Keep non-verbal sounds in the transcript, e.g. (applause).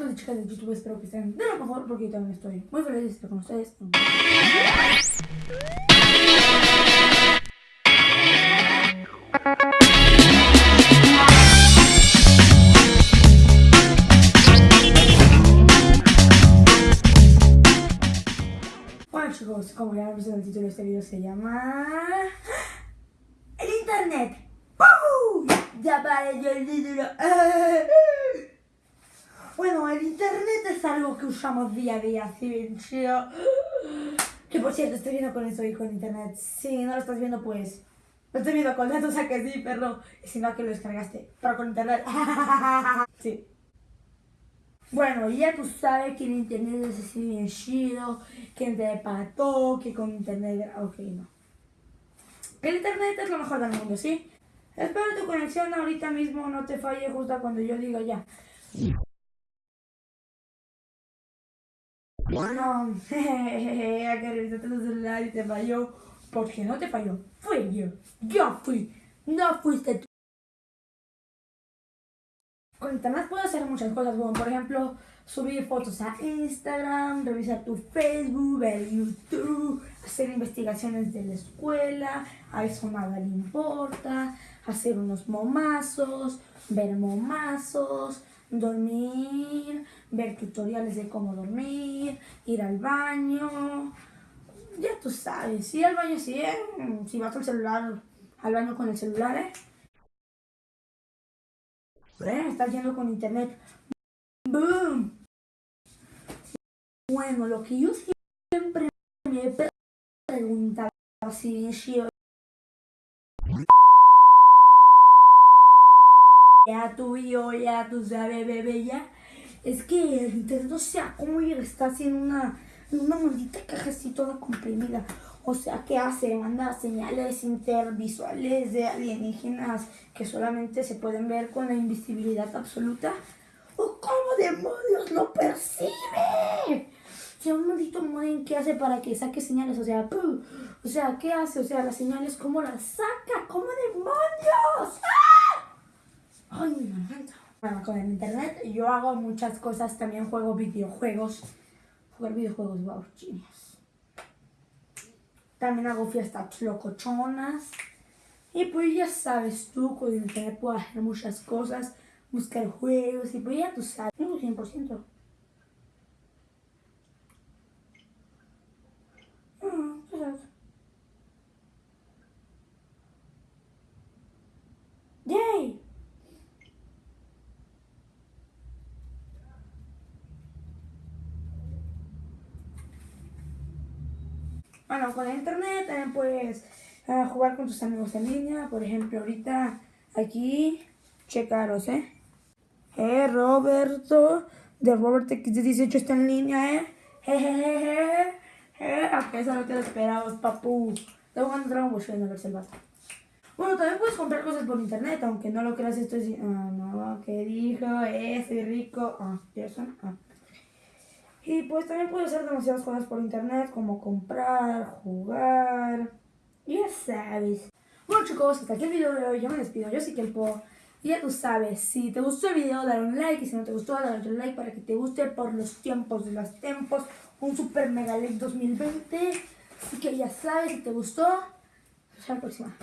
chicos y chicas de YouTube, espero que estén de lo mejor porque yo también estoy muy feliz de estar con ustedes. Bueno chicos, como ya visto en el título de este video se llama... El Internet. ¡Woo! Ya apareció el título. (laughs) Es algo que usamos día a día, chido. Que por cierto, estoy viendo con eso y con internet. Si no lo estás viendo, pues. Lo estoy viendo con datos, o sea que sí, perro. Y si no, que lo descargaste. Pero con internet. (laughs) sí. Bueno, ya tú sabes que el internet es así bien chido. Que internet para todo, que con internet. Ok, no. El internet es lo mejor del mundo, ¿sí? Espero tu conexión ahorita mismo no te falle justo cuando yo diga ya. No, jejeje, (laughs) que revisaste tu celular y te falló. Porque no te falló, fui yo. Yo fui, no fuiste tú. Con internet puedes hacer muchas cosas, como por ejemplo subir fotos a Instagram, revisar tu Facebook, ver YouTube, hacer investigaciones de la escuela, a eso nada le importa, hacer unos momazos, ver momazos, dormir, ver tutoriales de cómo dormir, ir al baño. Ya tú sabes, ir al baño sí, ¿eh? Si vas al celular, al baño con el celular, ¿eh? ¿Eh? Estás yendo con internet. ¡Boom! Bueno, lo que yo siempre me he preguntado si yo ya tú y yo, ya tú sabes, bebé, ya. Es que el internet, o sea, cómo está haciendo una, una maldita caja así toda comprimida. O sea, ¿qué hace? Manda señales intervisuales de alienígenas que solamente se pueden ver con la invisibilidad absoluta. ¿O cómo demonios lo percibe? O sea, un maldito modem, ¿qué hace para que saque señales? O sea, o sea, ¿qué hace? O sea, las señales, ¿cómo las saca? ¿Cómo demonios? ¡Ah! Ay, mi garganta. Bueno, con el internet yo hago muchas cosas, también juego videojuegos. Jugar videojuegos, wow, genius. También hago fiestas locochonas. Y pues ya sabes tú, con el internet puedo hacer muchas cosas, buscar juegos, y pues ya tú sabes, 100%. Bueno, con el internet también puedes uh, jugar con tus amigos en línea. Por ejemplo, ahorita aquí, checaros, ¿eh? Eh, Roberto, de Robert X18 está en línea, ¿eh? Jejeje, eh, aunque eso no te lo esperabas, papu. Jugando Dragon Ball vato. Bueno, también puedes comprar cosas por internet, aunque no lo creas, esto es... Ah, no, ¿qué dijo? Eh, soy rico. Ah, eso, ah. Y pues también puedes hacer demasiadas cosas por internet, como comprar, jugar, ya sabes. Bueno chicos, hasta aquí el video de hoy, yo me despido, yo soy Kelpo. Y ya tú sabes, si te gustó el video, dale un like, y si no te gustó, dale otro like para que te guste por los tiempos de los tiempos. Un super mega like 2020. Así que ya sabes, si te gustó, hasta la próxima.